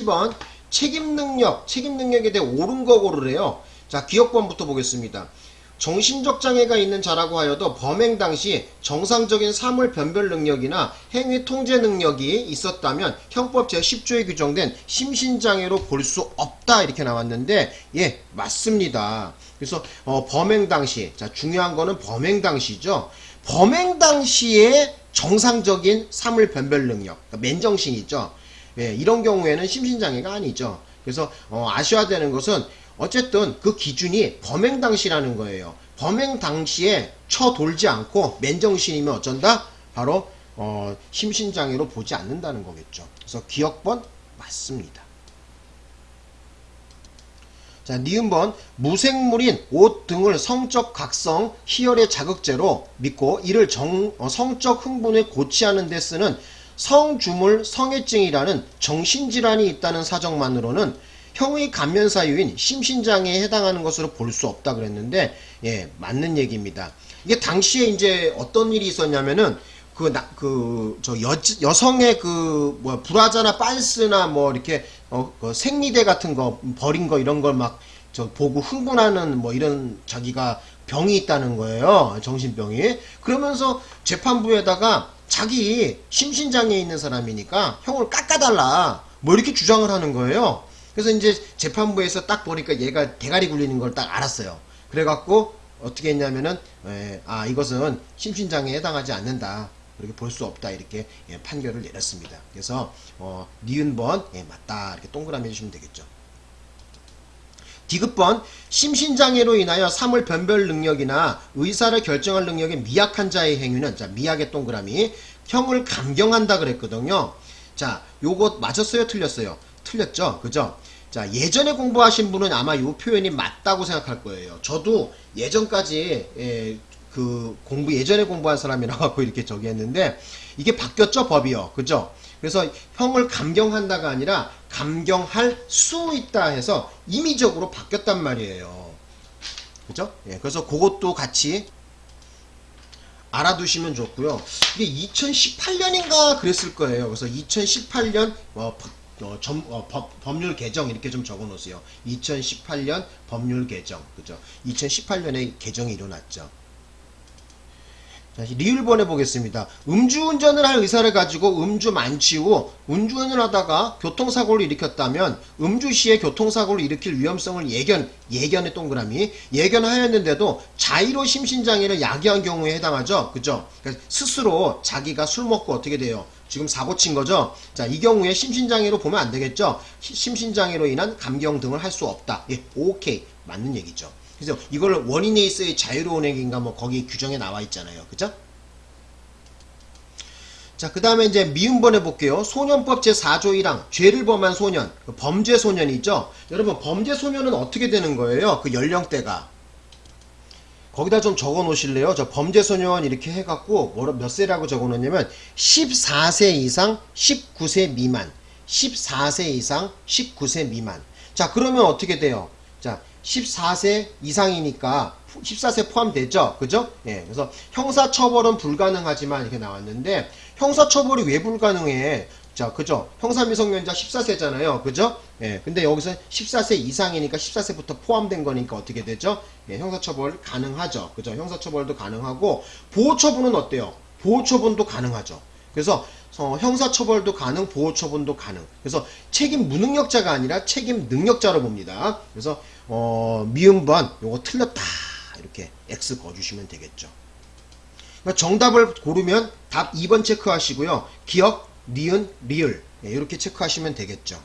1번 책임 능력, 책임 능력에 대해 옳은 거 고르래요. 자, 기억번부터 보겠습니다. 정신적 장애가 있는 자라고 하여도 범행 당시 정상적인 사물 변별 능력이나 행위 통제 능력이 있었다면 형법 제10조에 규정된 심신장애로 볼 수 없다 이렇게 나왔는데 예 맞습니다. 그래서 어, 범행 당시 자 중요한 거는 범행 당시죠. 범행 당시에 정상적인 사물 변별 능력 그러니까 맨정신이죠. 예, 이런 경우에는 심신장애가 아니죠. 그래서 어, 아셔야 되는 것은 어쨌든 그 기준이 범행 당시라는 거예요. 범행 당시에 쳐돌지 않고 맨정신이면 어쩐다? 바로 어, 심신장애로 보지 않는다는 거겠죠. 그래서 기억번 맞습니다. 자, 니은번 무생물인 옷 등을 성적 각성, 희열의 자극제로 믿고 이를 정, 어, 성적 흥분에 고치하는 데 쓰는 성주물 성애증이라는 정신질환이 있다는 사정만으로는 형의 감면 사유인 심신장애에 해당하는 것으로 볼 수 없다 그랬는데 예 맞는 얘기입니다. 이게 당시에 이제 어떤 일이 있었냐면은 그그저 여성의 그 뭐 브라자나 빤스나 뭐 이렇게 어 그 생리대 같은 거 버린 거 이런 걸 막 저 보고 흥분하는 뭐 이런 자기가 병이 있다는 거예요 정신병이 그러면서 재판부에다가 자기 심신장애 있는 사람이니까 형을 깎아달라 뭐 이렇게 주장을 하는 거예요 그래서 이제 재판부에서 딱 보니까 얘가 대가리 굴리는 걸 딱 알았어요. 그래갖고 어떻게 했냐면은 에, 아 이것은 심신장애에 해당하지 않는다. 그렇게 볼 수 없다 이렇게 예, 판결을 내렸습니다. 그래서 어, 니은 번 예, 맞다 이렇게 동그라미 해주시면 되겠죠. 디귿번 심신장애로 인하여 사물 변별 능력이나 의사를 결정할 능력이 미약한 자의 행위는 자 미약의 동그라미 형을 감경한다 그랬거든요. 자 요것 맞았어요 틀렸어요? 틀렸죠. 그죠? 자, 예전에 공부하신 분은 아마 이 표현이 맞다고 생각할 거예요. 저도 예전까지 예, 그 공부 예전에 공부한 사람이라 갖고 이렇게 저기 했는데 이게 바뀌었죠 법이요 그죠 그래서 형을 감경한다가 아니라 감경할 수 있다 해서 임의적으로 바뀌었단 말이에요 그죠 예, 그래서 그것도 같이 알아두시면 좋고요 이게 2018년인가 그랬을 거예요 그래서 2018년 어, 어, 점, 어, 법, 법률 개정 이렇게 좀 적어 놓으세요. 2018년 법률 개정. 그죠? 2018년에 개정이 일어났죠. 자, 리을번 해 보겠습니다. 음주운전을 할 의사를 가지고 음주 만취 후 음주운전을 하다가 교통사고를 일으켰다면 음주 시에 교통사고를 일으킬 위험성을 예견, 예견의 동그라미, 예견하였는데도 자의로 심신장애를 야기한 경우에 해당하죠. 그죠? 그러니까 스스로 자기가 술 먹고 어떻게 돼요? 지금 사고 친 거죠. 자, 이 경우에 심신장애로 보면 안 되겠죠. 심신장애로 인한 감경 등을 할 수 없다. 예, 오케이. 맞는 얘기죠. 그래서 이걸 원인에 있어의 자유로운 행위인가 뭐 거기 규정에 나와 있잖아요. 그죠? 자, 그 다음에 이제 미음번 해볼게요. 소년법 제4조 1항, 죄를 범한 소년, 그 범죄 소년이죠. 여러분, 범죄 소년은 어떻게 되는 거예요? 그 연령대가. 거기다 좀 적어 놓으실래요? 저 범죄 소년 이렇게 해갖고 뭐몇 라 세라고 적어 놓냐면 14세 이상 19세 미만 14세 이상 19세 미만 자 그러면 어떻게 돼요? 자 14세 이상이니까 14세 포함되죠? 그죠? 예, 그래서 형사처벌은 불가능하지만 이렇게 나왔는데 형사처벌이 왜 불가능해? 자, 그죠? 형사미성년자 14세잖아요. 그죠? 예, 근데 여기서 14세 이상이니까 14세부터 포함된 거니까 어떻게 되죠? 예, 형사처벌 가능하죠. 그죠? 형사처벌도 가능하고, 보호처분은 어때요? 보호처분도 가능하죠. 그래서 어, 형사처벌도 가능, 보호처분도 가능. 그래서 책임 무능력자가 아니라 책임 능력자로 봅니다. 그래서 어, 미음번 요거 틀렸다 이렇게 X 거주시면 되겠죠. 그러니까 정답을 고르면 답 2번 체크하시고요. 기억, 니은, 리을 예, 이렇게 체크하시면 되겠죠.